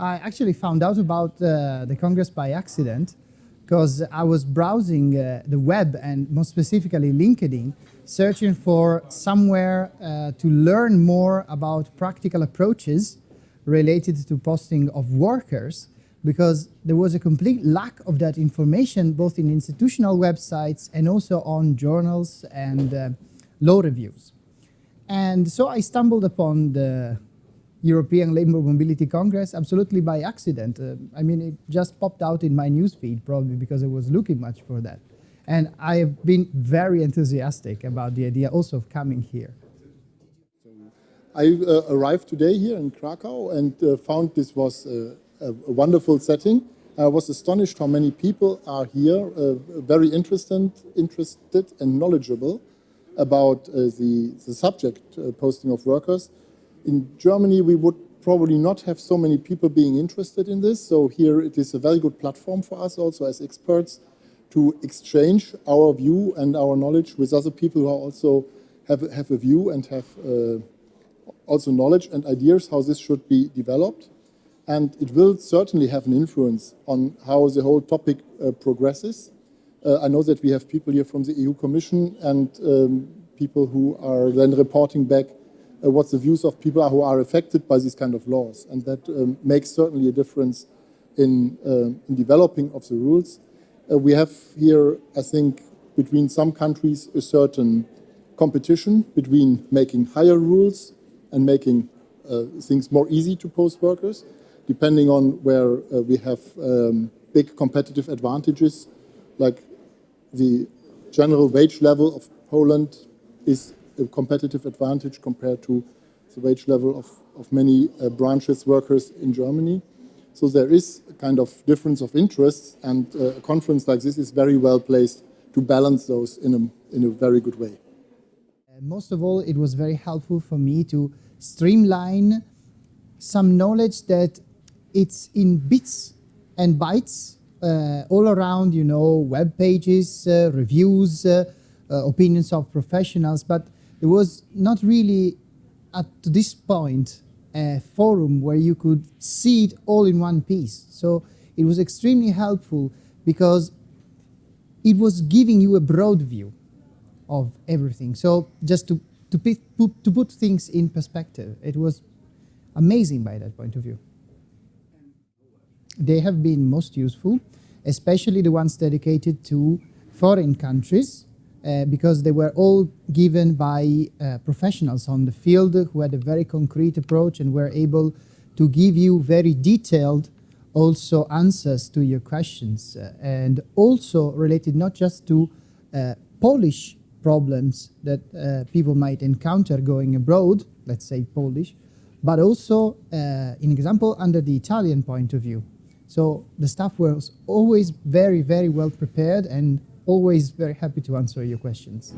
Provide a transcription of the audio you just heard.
I actually found out about uh, the Congress by accident because I was browsing uh, the web and more specifically LinkedIn, searching for somewhere uh, to learn more about practical approaches related to posting of workers because there was a complete lack of that information both in institutional websites and also on journals and uh, law reviews. And so I stumbled upon the European Labour Mobility Congress absolutely by accident. Uh, I mean, it just popped out in my newsfeed probably because I was looking much for that. And I have been very enthusiastic about the idea also of coming here. I uh, arrived today here in Krakow and uh, found this was a, a, wonderful setting. I was astonished how many people are here, uh, very interested, interested and knowledgeable about uh, the, the subject uh, posting of workers. In Germany, we would probably not have so many people being interested in this. So here it is a very good platform for us also as experts to exchange our view and our knowledge with other people who also have, have a view and have uh, also knowledge and ideas how this should be developed. And it will certainly have an influence on how the whole topic uh, progresses. Uh, I know that we have people here from the EU Commission and um, people who are then reporting back uh, what the views of people are who are affected by these kind of laws. And that um, makes certainly a difference in, uh, in developing of the rules. Uh, we have here, I think, between some countries a certain competition between making higher rules and making uh, things more easy to post workers, depending on where uh, we have um, big competitive advantages, like the general wage level of Poland is a competitive advantage compared to the wage level of, of many uh, branches workers in Germany. So there is a kind of difference of interests and uh, a conference like this is very well placed to balance those in a, in a very good way. most of all, it was very helpful for me to streamline some knowledge that it's in bits and bytes uh, all around, you know, web pages, uh, reviews, uh, uh opinions of professionals, but there was not really at to this point a forum where you could see it all in one piece. So it was extremely helpful because it was giving you a broad view of everything. So just to, to, put, to put things in perspective, it was amazing by that point of view. They have been most useful, especially the ones dedicated to foreign countries uh, because they were all given by uh, professionals on the field who had a very concrete approach and were able to give you very detailed also answers to your questions uh, and also related not just to uh, Polish problems that uh, people might encounter going abroad, let's say Polish, but also, in example, under the Italian point of view. So the staff was always very, very well prepared and always very happy to answer your questions.